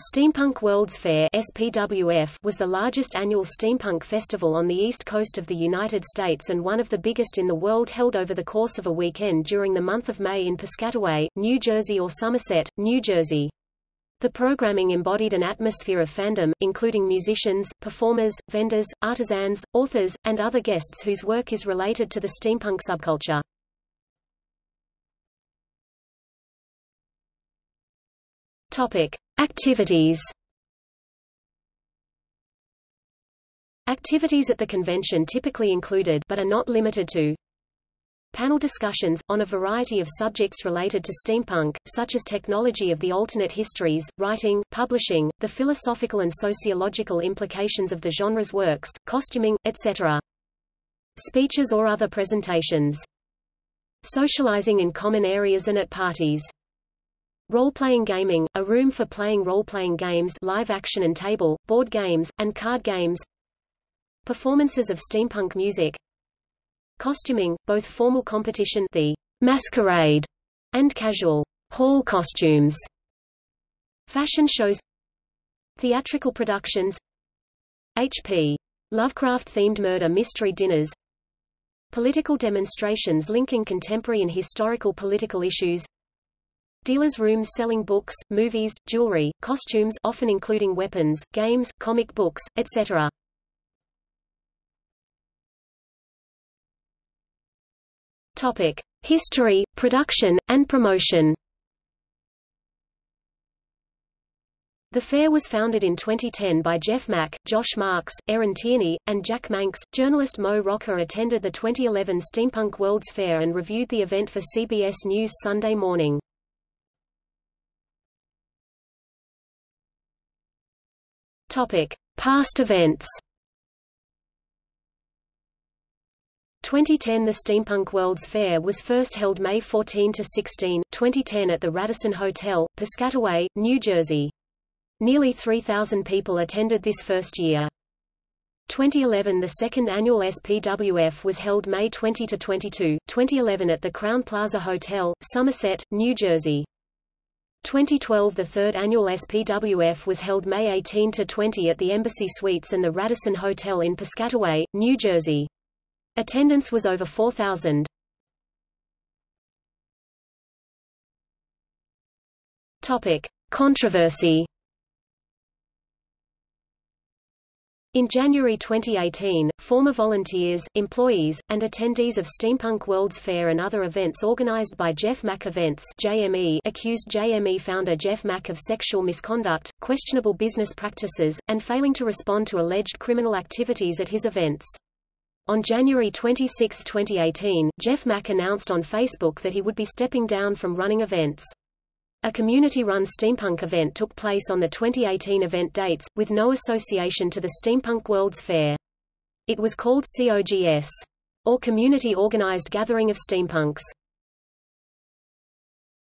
Steampunk World's Fair SPWF was the largest annual steampunk festival on the east coast of the United States and one of the biggest in the world held over the course of a weekend during the month of May in Piscataway, New Jersey or Somerset, New Jersey. The programming embodied an atmosphere of fandom, including musicians, performers, vendors, artisans, authors, and other guests whose work is related to the steampunk subculture. Topic. Activities Activities at the convention typically included but are not limited to panel discussions, on a variety of subjects related to steampunk, such as technology of the alternate histories, writing, publishing, the philosophical and sociological implications of the genre's works, costuming, etc. Speeches or other presentations. Socializing in common areas and at parties. Role-playing gaming, a room for playing role-playing games live action and table, board games, and card games Performances of steampunk music Costuming, both formal competition the masquerade and casual hall costumes Fashion shows Theatrical productions H.P. Lovecraft-themed murder mystery dinners Political demonstrations linking contemporary and historical political issues Dealers' rooms selling books, movies, jewelry, costumes often including weapons, games, comic books, etc. Topic: History, production, and promotion. The fair was founded in 2010 by Jeff Mach, Josh Marks, Erin Tierney, and Jack Manx. Journalist Mo Rocca attended the 2011 Steampunk World's Fair and reviewed the event for CBS News Sunday morning. Topic: Past events. 2010 The Steampunk World's Fair was first held May 14 to 16, 2010 at the Radisson Hotel, Piscataway, New Jersey. Nearly 3,000 people attended this first year. 2011 The second annual SPWF was held May 20 to 22, 2011 at the Crowne Plaza Hotel, Somerset, New Jersey. 2012 The third annual SPWF was held May 18 to 20 at the Embassy Suites and the Radisson Hotel in Piscataway, New Jersey. Attendance was over 4,000. Topic: Controversy In January 2018, former volunteers, employees, and attendees of Steampunk World's Fair and other events organized by Jeff Mach Events JME accused JME founder Jeff Mach of sexual misconduct, questionable business practices, and failing to respond to alleged criminal activities at his events. On January 26, 2018, Jeff Mach announced on Facebook that he would be stepping down from running events. A community-run steampunk event took place on the 2018 event dates, with no association to the Steampunk World's Fair. It was called COGS, or Community Organized Gathering of Steampunks.